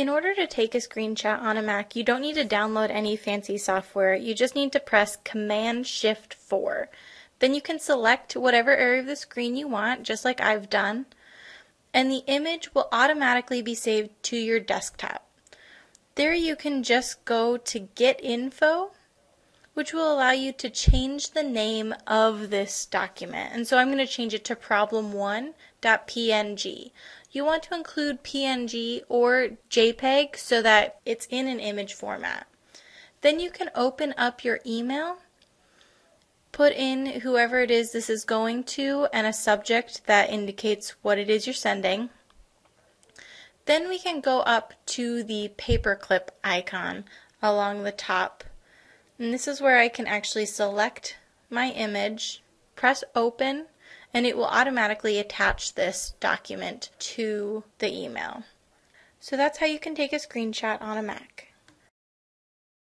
In order to take a screenshot on a Mac, you don't need to download any fancy software. You just need to press Command Shift 4. Then you can select whatever area of the screen you want, just like I've done, and the image will automatically be saved to your desktop. There you can just go to Get Info, which will allow you to change the name of this document. And so I'm going to change it to problem1.png. You want to include PNG or JPEG so that it's in an image format. Then you can open up your email, put in whoever it is this is going to, and a subject that indicates what it is you're sending. Then we can go up to the paperclip icon along the top. And this is where I can actually select my image, press open, and it will automatically attach this document to the email. So that's how you can take a screenshot on a Mac.